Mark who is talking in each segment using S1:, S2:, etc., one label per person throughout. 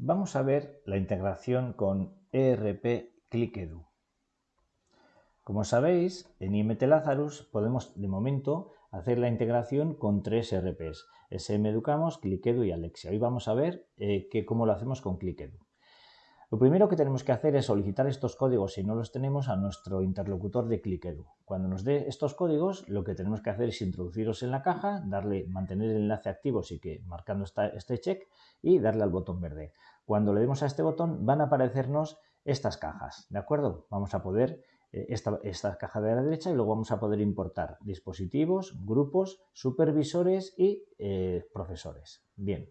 S1: Vamos a ver la integración con ERP ClickEdu. Como sabéis, en IMT Lazarus podemos de momento hacer la integración con tres ERPs, SM Educamos, ClickEdu y Alexia. Hoy vamos a ver eh, cómo lo hacemos con ClickEdu. Lo primero que tenemos que hacer es solicitar estos códigos, si no los tenemos, a nuestro interlocutor de ClickEdu. Cuando nos dé estos códigos, lo que tenemos que hacer es introducirlos en la caja, darle, mantener el enlace activo, así que marcando este check, y darle al botón verde. Cuando le demos a este botón, van a aparecernos estas cajas, ¿de acuerdo? Vamos a poder, eh, esta, esta caja de la derecha, y luego vamos a poder importar dispositivos, grupos, supervisores y eh, profesores. Bien.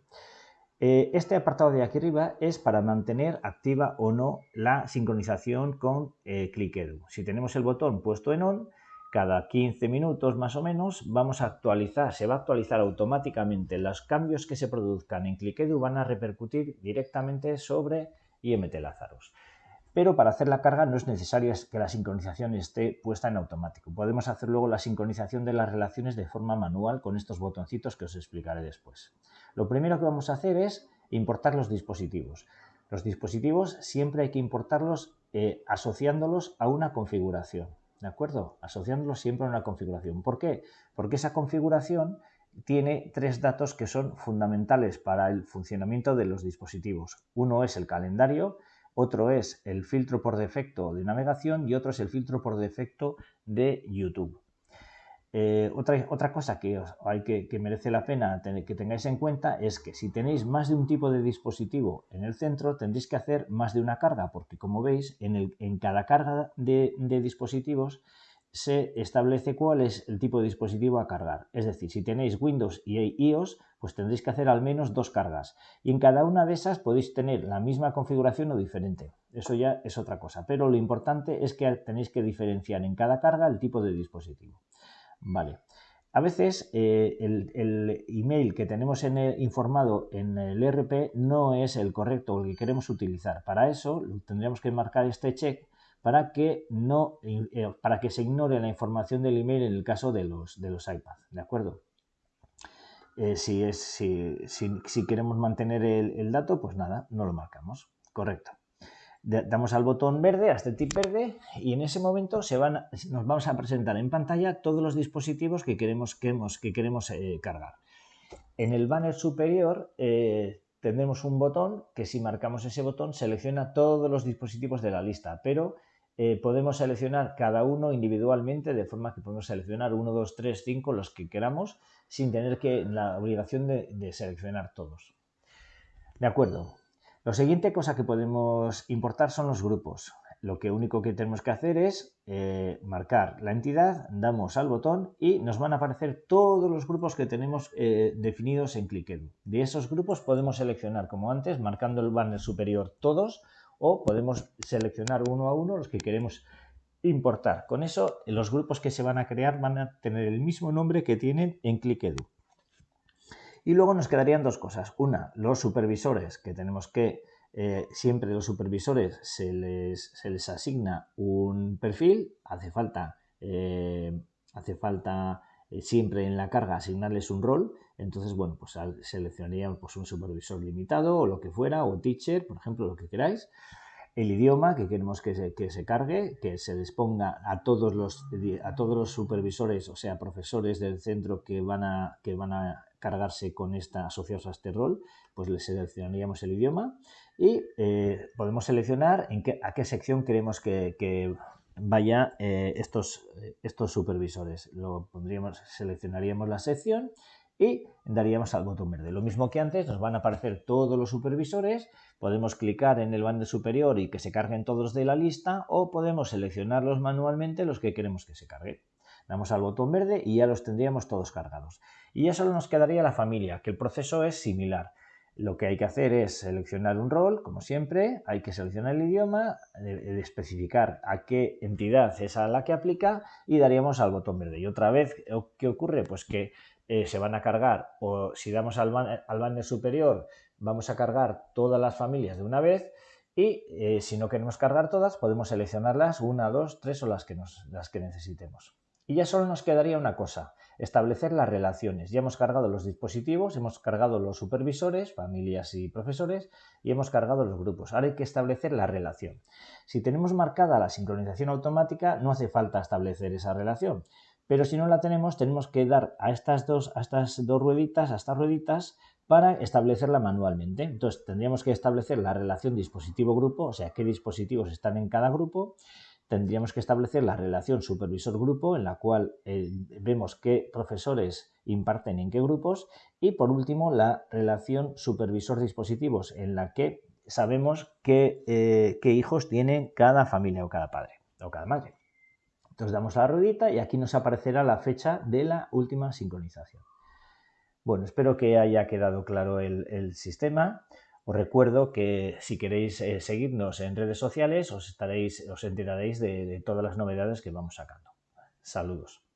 S1: Eh, este apartado de aquí arriba es para mantener activa o no la sincronización con eh, ClickEdu. Si tenemos el botón puesto en on, cada 15 minutos más o menos vamos a actualizar, se va a actualizar automáticamente. Los cambios que se produzcan en ClickEdu van a repercutir directamente sobre IMT Lazarus. Pero para hacer la carga no es necesario que la sincronización esté puesta en automático. Podemos hacer luego la sincronización de las relaciones de forma manual con estos botoncitos que os explicaré después. Lo primero que vamos a hacer es importar los dispositivos. Los dispositivos siempre hay que importarlos eh, asociándolos a una configuración. ¿De acuerdo? Asociándolos siempre a una configuración. ¿Por qué? Porque esa configuración tiene tres datos que son fundamentales para el funcionamiento de los dispositivos. Uno es el calendario, otro es el filtro por defecto de navegación y otro es el filtro por defecto de YouTube. Eh, otra, otra, cosa que, hay que, merece la pena que tengáis en cuenta es que si tenéis más de un tipo de dispositivo en el centro tendréis que hacer más de una carga porque como veis en, el, en cada carga de, de dispositivos se establece cuál es el tipo de dispositivo a cargar. Es decir, si tenéis Windows y iOS, pues tendréis que hacer al menos dos cargas. Y en cada una de esas podéis tener la misma configuración o diferente. Eso ya es otra cosa. Pero lo importante es que tenéis que diferenciar en cada carga el tipo de dispositivo. Vale. A veces eh, el, email que tenemos en informado en el ERP no es el correcto o el que queremos utilizar. Para eso tendríamos que marcar este check para que, no, eh, para que se ignore la información del email en el caso de los, de los iPads, ¿de acuerdo? Eh, si, es, si, si, queremos mantener el, dato, pues nada, no lo marcamos, correcto. Damos al botón verde, a este tip verde, y en ese momento se van, nos vamos a presentar en pantalla todos los dispositivos que queremos, que queremos eh, cargar. En el banner superior tendremos un botón que si marcamos ese botón selecciona todos los dispositivos de la lista, pero eh, podemos seleccionar cada uno individualmente de forma que podemos seleccionar 1, 2, 3, 5, los que queramos sin tener que la obligación de, seleccionar todos. De acuerdo. La siguiente cosa que podemos importar son los grupos. Lo que único que tenemos que hacer es eh, marcar la entidad, damos al botón y nos van a aparecer todos los grupos que tenemos eh, definidos en ClickEdu. De esos grupos podemos seleccionar, como antes, marcando el banner superior todos, o podemos seleccionar uno a uno los que queremos importar. Con eso los grupos que se van a crear van a tener el mismo nombre que tienen en ClickEdu. Y luego nos quedarían dos cosas. Una, los supervisores, que tenemos que eh, siempre los supervisores se les, se les, asigna un perfil, hace falta, eh, hace falta eh, siempre en la carga asignarles un rol, entonces, bueno, pues seleccionaríamos pues, un supervisor limitado o lo que fuera, o teacher, por ejemplo, lo que queráis. El idioma que queremos que se, que se cargue, que se les ponga a todos, los, a todos los supervisores, o sea, profesores del centro que van a, que van a cargarse con esta, asociados a este rol, pues les seleccionaríamos el idioma y eh, podemos seleccionar en qué, a qué sección queremos que, que vaya eh, estos, estos supervisores. Lo pondríamos, seleccionaríamos la sección y daríamos al botón verde. Lo mismo que antes, nos van a aparecer todos los supervisores, podemos clicar en el banner superior y que se carguen todos de la lista o podemos seleccionarlos manualmente los que queremos que se carguen. Damos al botón verde y ya los tendríamos todos cargados. Y ya solo nos quedaría la familia, que el proceso es similar. Lo que hay que hacer es seleccionar un rol, como siempre, hay que seleccionar el idioma, eh, especificar a qué entidad es a la que aplica y daríamos al botón verde. Y otra vez, ¿qué ocurre? Pues que eh, se van a cargar, o si damos al banner, superior, vamos a cargar todas las familias de una vez y eh, si no queremos cargar todas, podemos seleccionarlas, una, dos, tres o las que, nos, las que necesitemos. Y ya solo nos quedaría una cosa, establecer las relaciones. Ya hemos cargado los dispositivos, hemos cargado los supervisores, familias y profesores, y hemos cargado los grupos. Ahora hay que establecer la relación. Si tenemos marcada la sincronización automática, no hace falta establecer esa relación. Pero si no la tenemos, tenemos que dar a estas dos, a estas dos rueditas, a estas rueditas, para establecerla manualmente. Entonces, tendríamos que establecer la relación dispositivo-grupo, o sea, qué dispositivos están en cada grupo, tendríamos que establecer la relación supervisor-grupo en la cual eh, vemos qué profesores imparten en qué grupos y por último la relación supervisor-dispositivos en la que sabemos qué, eh, qué, hijos tiene cada familia o cada padre o cada madre. Entonces damos la ruedita y aquí nos aparecerá la fecha de la última sincronización. Bueno, espero que haya quedado claro el sistema. Os recuerdo que si queréis eh, seguirnos en redes sociales os, estaréis, os enteraréis de, de todas las novedades que vamos sacando. Saludos.